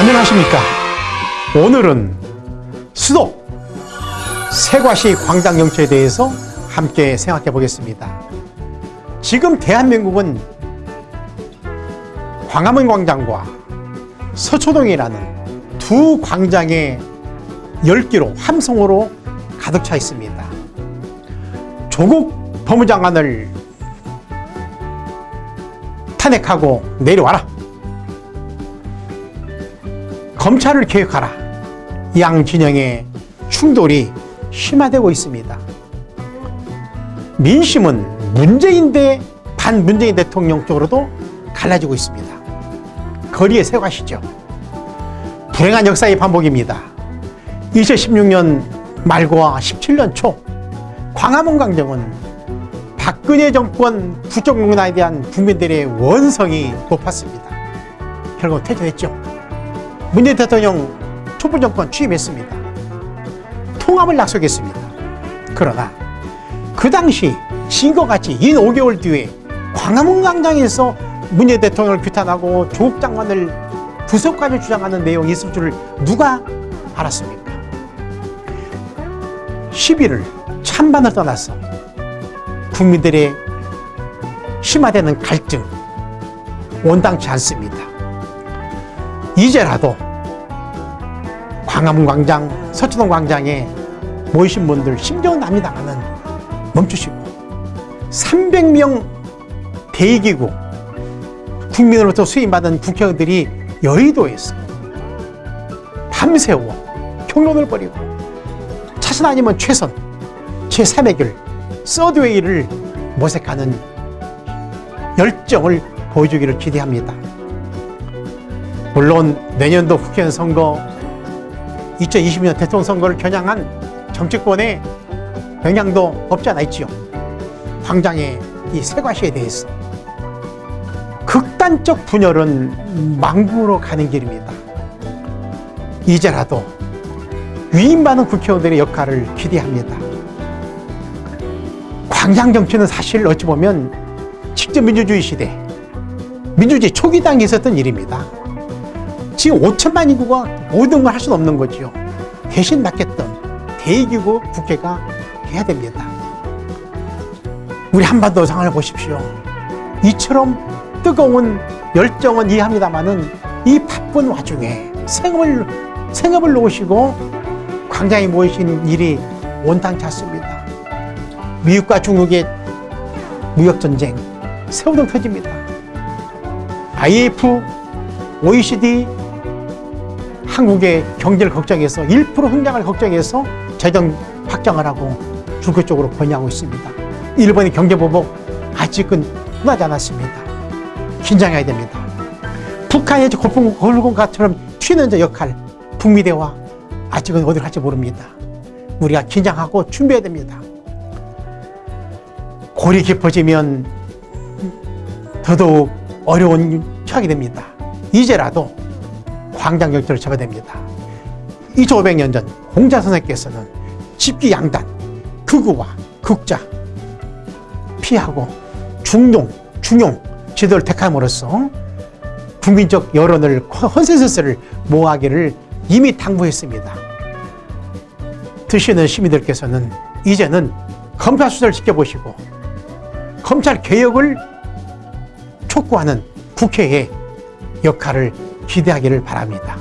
안녕하십니까? 오늘은 수도 세과시 광장 정치에 대해서 함께 생각해 보겠습니다. 지금 대한민국은 광화문 광장과 서초동이라는 두 광장의 열기로 함성으로 가득 차 있습니다. 조국 법무장관을 탄핵하고 내려와라 검찰을 개혁하라. 양 진영의 충돌이 심화되고 있습니다. 민심은 문재인 대 반문재인 대통령 쪽으로도 갈라지고 있습니다. 거리의 세과시죠. 불행한 역사의 반복입니다. 2016년 말과 17년 초 광화문 광장은 박근혜 정권 부정문화에 대한 국민들의 원성이 높았습니다. 결국 퇴진했죠 문재인 대통령 촛불 정권 취임했습니다. 통합을 약속했습니다. 그러나 그 당시 신거같이 인 5개월 뒤에 광화문 광장에서 문재인 대통령을 규탄하고 조국 장관을 구속까지 주장하는 내용이 있을 줄을 누가 알았습니까? 10일을 찬반을 떠나서 국민들의 심화되는 갈등 원당치 않습니다. 이제라도 광화문 광장, 서초동 광장에 모이신 분들 심정은 납니다만은 멈추시고 300명 대기구 국민으로부터 수임받은 국회의원들이 여의도에서 밤새워 경론을 벌이고 차선 아니면 최선 제3의 길 서드웨이를 모색하는 열정을 보여주기를 기대합니다. 물론 내년도 국회의원 선거 2020년 대통령 선거를 겨냥한 정치권의 영향도 없지 않아 있지요. 광장의 이 세과시에 대해서 극단적 분열은 망부로 가는 길입니다. 이제라도 위임받은 국회의원들의 역할을 기대합니다. 광장 정치는 사실 어찌 보면 직접 민주주의 시대, 민주주의 초기 단계에 있었던 일입니다. 지금 5천만 인구가 모든 걸 할 수는 없는 거죠. 대신 맡겼던 대기구 국회가 해야 됩니다. 우리 한반도 상황을 보십시오. 이처럼 뜨거운 열정은 이해합니다만은 이 바쁜 와중에 생업을, 생업을 놓으시고 광장에 모이신 일이 원탕치 않습니다. 미국과 중국의 무역 전쟁, 세우동 터집니다. IF, OECD, 한국의 경제를 걱정해서 1% 성장을 걱정해서 재정 확장을 하고 중국 쪽으로 번영하고 있습니다. 일본의 경제 보복 아직은 끝나지 않았습니다. 긴장해야 됩니다. 북한의 골공가처럼 튀는 저 역할 북미 대화 아직은 어디로 갈지 모릅니다. 우리가 긴장하고 준비해야 됩니다. 골이 깊어지면 더더욱 어려운 처하게 됩니다. 이제라도 광장 정치를 접어야 됩니다. 2500년 전 공자 선생께서는 집기 양단, 극우와 극자 피하고 중용, 중용 지도를 택함으로써 국민적 여론을 컨센서스를 모아기를 이미 당부했습니다. 드시는 시민들께서는 이제는 검찰 수사를 지켜보시고 검찰 개혁을 촉구하는 국회의 역할을 기대하기를 바랍니다.